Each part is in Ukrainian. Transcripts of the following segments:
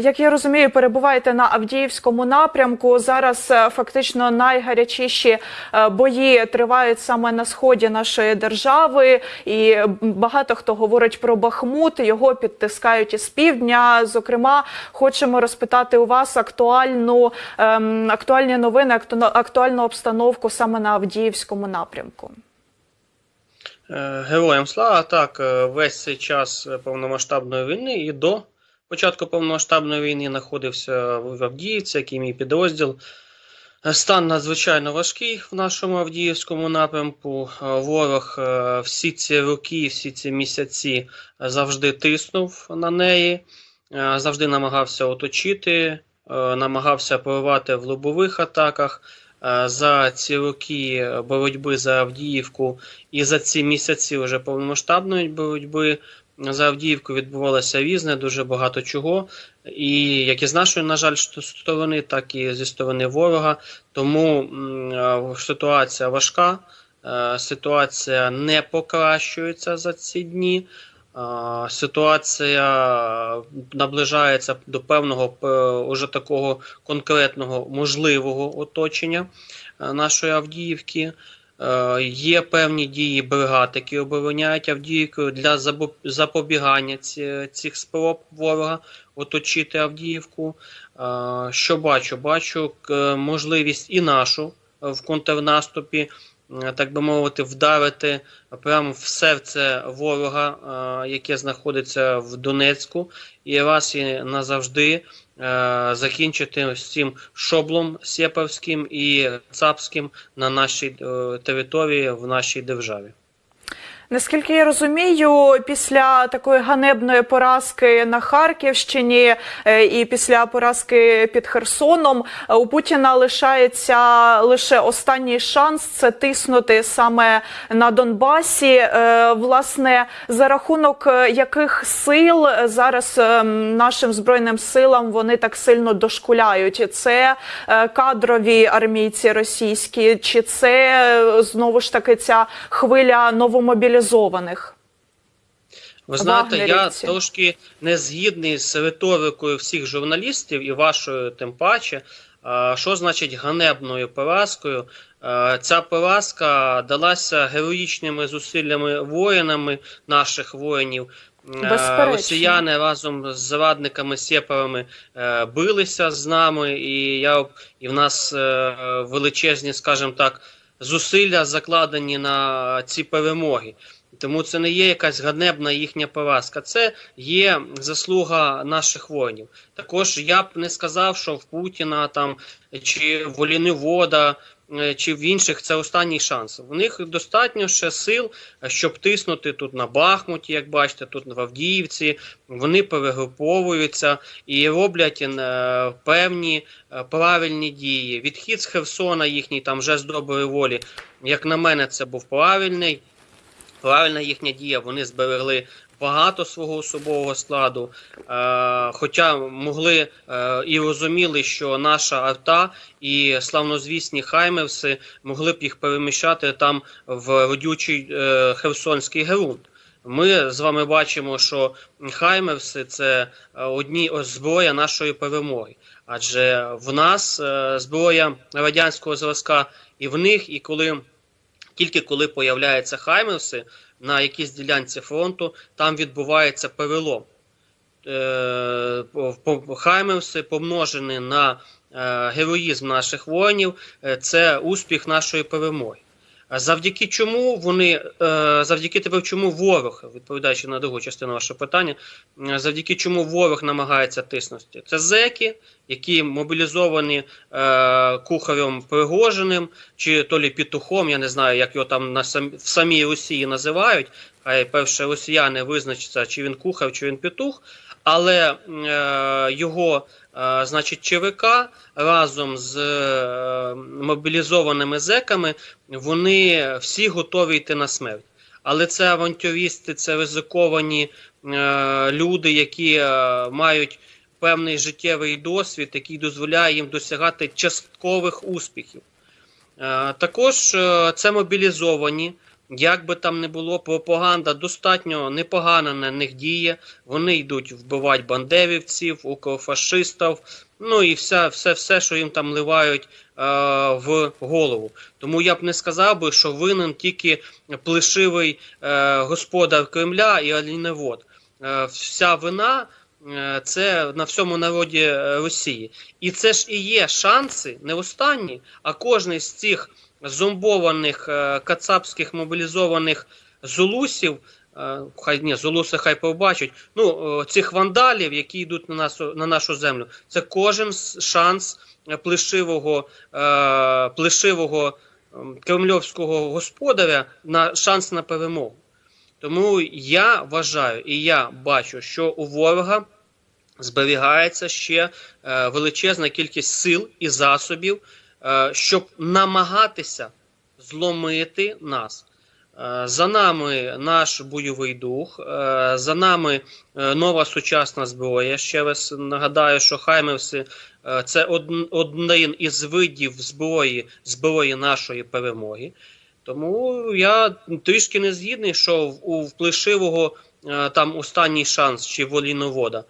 Як я розумію, перебуваєте на Авдіївському напрямку. Зараз е, фактично найгарячіші е, бої тривають саме на сході нашої держави, і багато хто говорить про Бахмут. Його підтискають із півдня. Зокрема, хочемо розпитати у вас актуальну ем, актуальні новини, акту- актуальну обстановку саме на Авдіївському напрямку. Е, Героям слава так, весь цей час повномасштабної війни і до початку повномасштабної війни знаходився в Авдіївці, який мій підрозділ. Стан надзвичайно важкий в нашому Авдіївському напрямку. Ворог е, всі ці роки, всі ці місяці завжди тиснув на неї, е, завжди намагався оточити, е, намагався порвати в лобових атаках. За ці роки боротьби за Авдіївку і за ці місяці вже повномасштабної боротьби за Авдіївку відбувалося різне, дуже багато чого. І як і з нашої, на жаль, сторони, так і зі сторони ворога. Тому ситуація важка, е, ситуація не покращується за ці дні. Ситуація наближається до певного уже такого конкретного можливого оточення е, нашої Авдіївки. Е, Є певні дії бригад, які обороняють Авдіївку для запобігання цих спроб ворога оточити Авдіївку. Е, Що бачу? Бачу можливість і нашу е, в контрнаступі, е, так би мовити, вдарити прямо в серце ворога, е, яке знаходиться в Донецьку, і раз і назавжди е, закінчити з цим шоблом сєпавським і цапським на нашій е, території в нашій державі. Наскільки я розумію, після такої ганебної поразки на Харківщині е, і після поразки під Херсоном е, у Путіна лишається лише останній шанс це тиснути саме на Донбасі. Е, Власне, за рахунок яких сил зараз нашим збройним силам вони так сильно дошкуляють? Це кадрові армійці російські, чи це знову ж таки ця хвиля новомобілізованих? Ви знаєте, я трошки не згідний з риторикою всіх журналістів і вашою тим паче. Що значить ганебною поразкою? Ця поразка далася героїчними зусиллями воїнами наших воїнів. Безперечно. Росіяни разом з зрадниками сєпарами е, билися з нами, і я і в нас е, величезні, скажімо так, зусилля закладені на ці перемоги. Тому це не є якась ганебна їхня поразка, це є заслуга наших воїнів. Також я б не сказав, що в Путіна там чи в Олінивода, е, чи в інших це останній шанс. У них достатньо ще сил, е, щоб тиснути тут на Бахмуті, як бачите, тут в Авдіївці. Вони перегруповуються і роблять е, певні е, правильні дії. Відхід з Херсона їхній там вже з доброї волі. Як на мене, це був правильний правильна їхня дія. Вони зберегли багато свого особового складу, е, хоча могли е, і розуміли, що наша арта і славнозвісні хаймерси могли б їх переміщати там в родючий е, херсонський ґрунт. Ми з вами бачимо, що хаймерси це одні зброя нашої перемоги. Адже в нас зброя радянського зразка і в них, і коли тільки коли появляються хаймерси на якійсь ділянці фронту, там відбувається перелом. Е, Хаймерси помножені на е, героїзм наших воїнів, е, це успіх нашої перемоги. Завдяки чому вони, е, завдяки тепер чому ворог, відповідаючи на другу частину вашого питання, е, завдяки чому ворог намагається тиснути? Це зеки, які мобілізовані е, кухарем Пригожиним, чи то лі петухом, я не знаю, як його там на сам, в самій Росії називають. Хай перше росіяни визначаться, чи він кухар, чи він петух. Але е, його, значить, ЧВК разом з е, мобілізованими зеками вони всі готові йти на смерть. Але це авантюристи, це ризиковані е, люди, які е, мають певний життєвий досвід, який дозволяє їм досягати часткових успіхів. Також це мобілізовані Як би там не було, пропаганда достатньо непогано на них діє. Вони йдуть вбивати бандерівців, укрофашистів, ну і все, все, все, що їм там ливають е, в голову. Тому я б не сказав би, що винен тільки плешивий е, господар Кремля і аліневод. Е, вся вина е, це на всьому народі Росії. І це ж і є шанси, не останні, а кожний з цих зомбованих е, кацапських мобілізованих зулусів. е, Хай ні, зулуси хай побачать. Ну, е, цих вандалів, які йдуть на нас на нашу землю, це кожен шанс плешивого, плешивого ем, кремльовського господаря на шанс на перемогу. Тому я вважаю і я бачу, що у ворога зберігається ще величезна кількість сил і засобів, щоб намагатися зломити нас. Е, За нами наш бойовий дух, е, за нами е, нова сучасна зброя. Ще раз нагадаю, що Хаймерси е, це один із видів зброї, зброї нашої перемоги. Тому я трішки не згідний, що у вплешивого е, там останній шанс чи воліновода.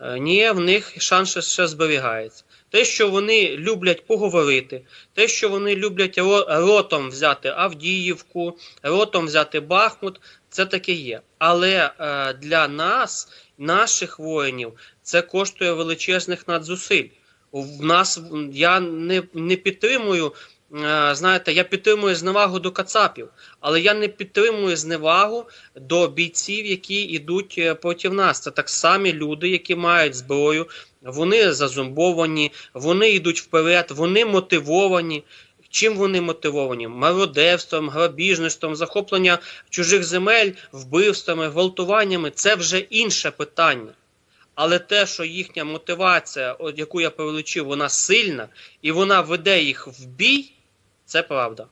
Е, Ні, в них шанс ще зберігається. Те, що вони люблять поговорити, те, що вони люблять ро- ротом взяти Авдіївку, ротом взяти Бахмут, це таке є. Але е, для нас, наших воїнів, це коштує величезних надзусиль. В нас я не, не підтримую. Е, Знаєте, я підтримую зневагу до кацапів, але я не підтримую зневагу до бійців, які йдуть е, проти нас. Це так самі люди, які мають зброю, вони зазомбовані, вони йдуть вперед, вони мотивовані. Чим вони мотивовані? Мародерством, грабіжництвом, захоплення чужих земель, вбивствами, гвалтуваннями це вже інше питання. Але те, що їхня мотивація, от яку я перелічив, вона сильна і вона веде їх в бій, це правда.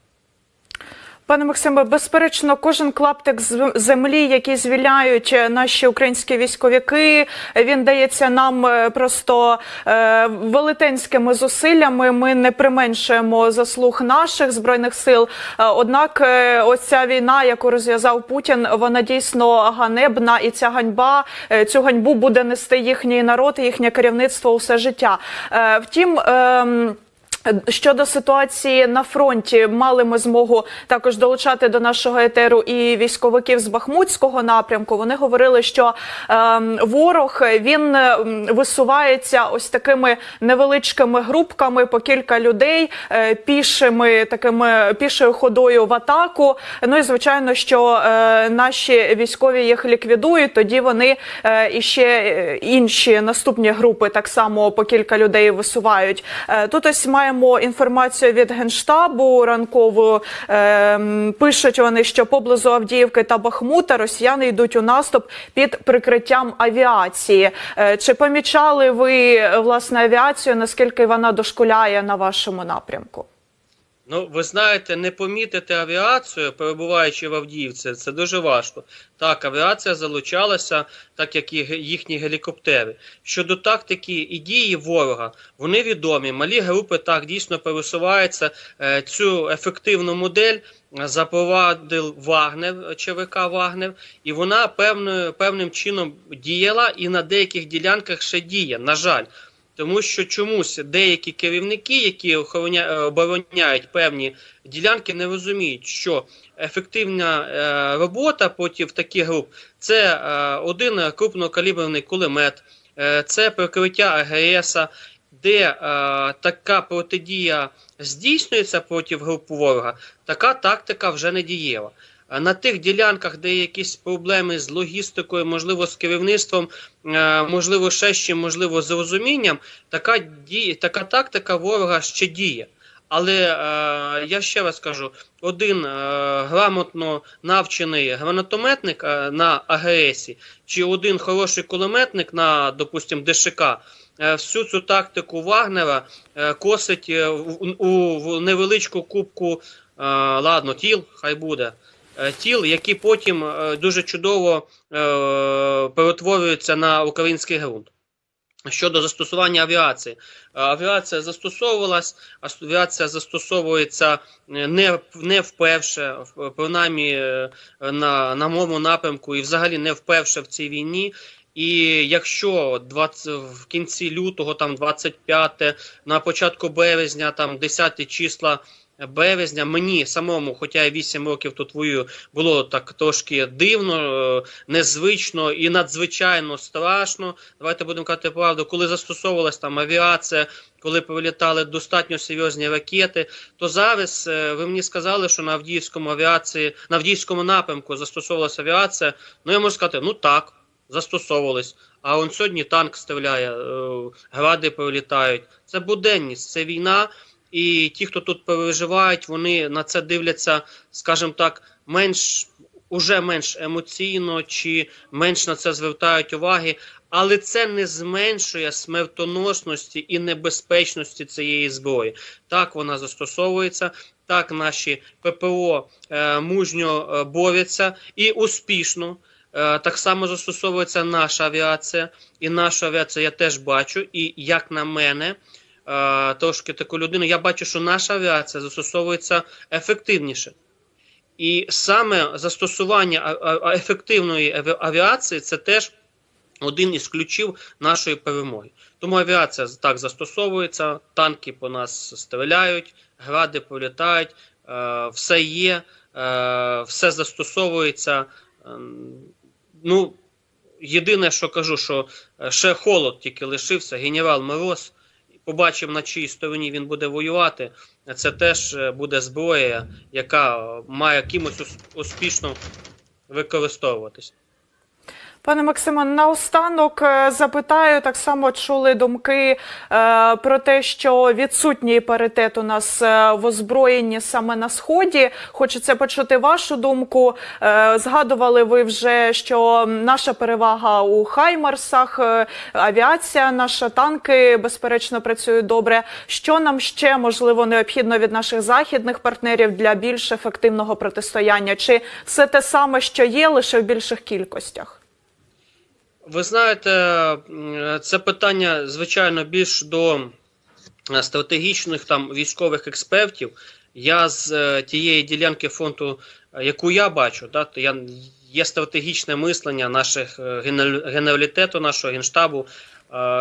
Пане Максиме, безперечно, кожен клаптик землі, який звільняють е, наші українські військовики, він дається нам е, просто е, велетенськими зусиллями. Ми не применшуємо заслуг наших збройних сил. Однак, ось ця війна, яку розв'язав Путін, вона дійсно ганебна, і ця ганьба цю ганьбу буде нести їхній народ, і їхнє керівництво усе життя. Втім. Щодо ситуації на фронті, мали ми змогу також долучати до нашого етеру і військовиків з Бахмутського напрямку. Вони говорили, що ем, ворог він ем, висувається ось такими невеличкими групками по кілька людей, е, пішими такими пішою ходою в атаку. Ну і звичайно, що е, наші військові їх ліквідують. Тоді вони е, і ще е, інші наступні групи так само по кілька людей висувають. Е, Тут ось маємо інформацію від генштабу ранкову. Е, Пишуть вони, що поблизу Авдіївки та Бахмута росіяни йдуть у наступ під прикриттям авіації. Е, Чи помічали ви власне авіацію? Наскільки вона дошкуляє на вашому напрямку? Ну, ви знаєте, не помітити авіацію, перебуваючи в Авдіївці, це дуже важко. Так, авіація залучалася, так як і їхні гелікоптери. Щодо тактики і дії ворога, вони відомі. Малі групи так дійсно пересуваються. Е, Цю ефективну модель запровадив Вагнер, ЧВК Вагнер, і вона певною, певним чином діяла і на деяких ділянках ще діє, на жаль. Тому що чомусь деякі керівники, які е, обороняють певні ділянки, не розуміють, що ефективна е, робота проти таких груп це е, один крупнокаліберний кулемет, це прикриття АГС, де така протидія здійснюється проти груп ворога, така тактика вже не дієва. На тих ділянках, де є якісь проблеми з логістикою, можливо, з керівництвом, е, можливо, ще чим, можливо, з розумінням, така діє, така тактика ворога ще діє. Але е, я ще раз кажу: один е, грамотно навчений гранатометник на АГСі, чи один хороший кулеметник на, допустим, ДШК, всю цю тактику Вагнера косить у, невеличку кубку, ладно, тіл, хай буде. Е, Тіл, які потім е, дуже чудово е, перетворюються на український ґрунт. Щодо застосування авіації, авіація застосовувалась, авіація застосовується не, не вперше, принаймні на, на моєму напрямку, і взагалі не вперше в цій війні. І якщо 20, в кінці лютого, там 25, на початку березня, там 10 числа березня, мені самому, хоча я 8 років тут воюю, було так трошки дивно, е, незвично і надзвичайно страшно. Давайте будемо казати правду, коли застосовувалась там авіація, коли прилітали достатньо серйозні ракети, то зараз е, ви мені сказали, що на Авдіївському авіації, на Авдіївському напрямку застосовувалася авіація. Ну я можу сказати, ну так, застосовувались. А он сьогодні танк стріляє, е, гради прилітають. Це буденність, це війна. І ті, хто тут переживають, вони на це дивляться, скажімо так, менш уже менш емоційно чи менш на це звертають уваги, але це не зменшує смертоносності і небезпечності цієї зброї. Так вона застосовується. Так, наші ППО е, мужньо е, борються і успішно. Е, так само застосовується наша авіація, і нашу авіацію я теж бачу. І як на мене, трошки таку людину, я бачу, що наша авіація застосовується ефективніше. І саме застосування ефективної авіації це теж один із ключів нашої перемоги. Тому авіація так застосовується, танки по нас стріляють, гради прилітають, е, все є, е, все застосовується. Ем, Ну, єдине, що кажу, що е, ще холод тільки лишився, генерал Мороз. Побачив, на чиїй стороні він буде воювати. Це теж е, буде зброя, яка має кимось ус- успішно використовуватись. Пане Максиме, наостанок е, запитаю, так само чули думки е, про те, що відсутній паритет у нас е, в озброєнні саме на сході. Хочеться почути вашу думку. Е, згадували ви вже, що наша перевага у Хаймарсах, е, авіація, наша танки безперечно працюють добре. Що нам ще можливо необхідно від наших західних партнерів для більш ефективного протистояння? Чи все те саме, що є, лише в більших кількостях? Ви знаєте, це питання, звичайно, більш до е, стратегічних там військових експертів. Я з е, тієї ділянки фронту, е, яку я бачу, да, то я, є стратегічне мислення наших генералітету, нашого генштабу.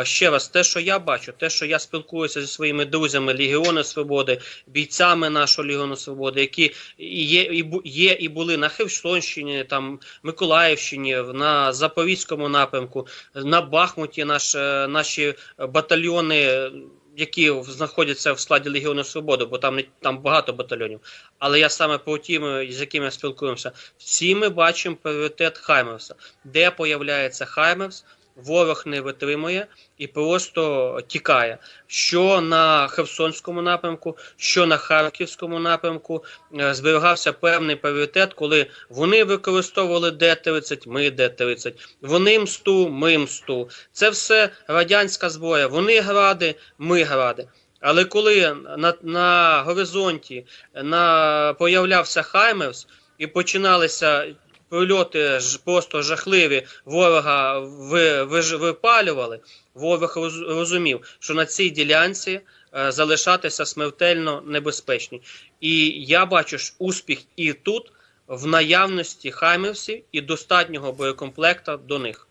Ще раз, те, що я бачу, те, що я спілкуюся зі своїми друзями Легіону Свободи, бійцями нашого Легіону Свободи, які є і є і були на Херсонщині, там Миколаївщині, на Запорізькому напрямку, на Бахмуті, наш, е, наші батальйони. Які знаходяться в складі Легіону Свободи, бо там не там багато батальйонів. Але я саме по тим, з якими спілкуємося, всі ми бачимо пріоритет Хаймерса. Де появляється Хаймерс, ворог не витримує і просто тікає. Що на Херсонському напрямку, що на Харківському напрямку е, зберігався певний пріоритет, коли вони використовували Д-30, ми Д-30, вони мсту, ми мсту. Це все радянська зброя. Вони гради, ми гради. Але коли на, на горизонті на, появлявся Хаймерс і починалися прильоти ж просто жахливі, ворога ви, випалювали, ворог розумів, що на цій ділянці е, залишатися смертельно небезпечні. І я бачу ж успіх і тут, в наявності хаймерсів і достатнього боєкомплекта до них.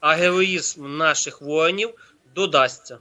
А героїзм наших воїнів додасться.